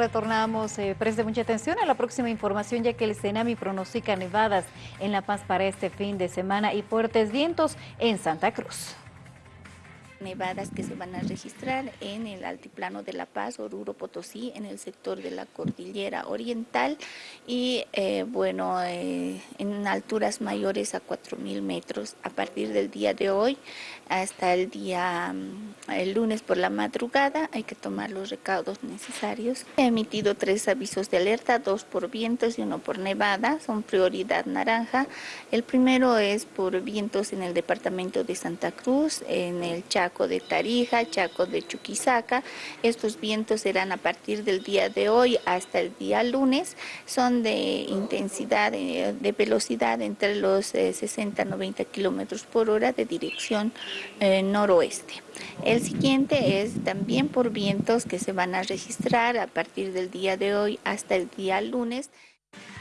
Retornamos, eh, preste mucha atención a la próxima información ya que el Senami pronostica nevadas en La Paz para este fin de semana y fuertes vientos en Santa Cruz. Nevadas que se van a registrar en el altiplano de La Paz, Oruro, Potosí, en el sector de la cordillera oriental y eh, bueno, eh, en alturas mayores a 4.000 metros a partir del día de hoy hasta el día, mm, el lunes por la madrugada, hay que tomar los recaudos necesarios. He emitido tres avisos de alerta, dos por vientos y uno por nevada, son prioridad naranja. El primero es por vientos en el departamento de Santa Cruz, en el Chaco, Chaco de Tarija, Chaco de Chuquisaca. Estos vientos serán a partir del día de hoy hasta el día lunes. Son de intensidad, de, velocidad entre los 60 eh, 90 kilómetros por hora de dirección eh, noroeste. El siguiente es también por vientos que se van a registrar a partir del día de hoy hasta el día lunes.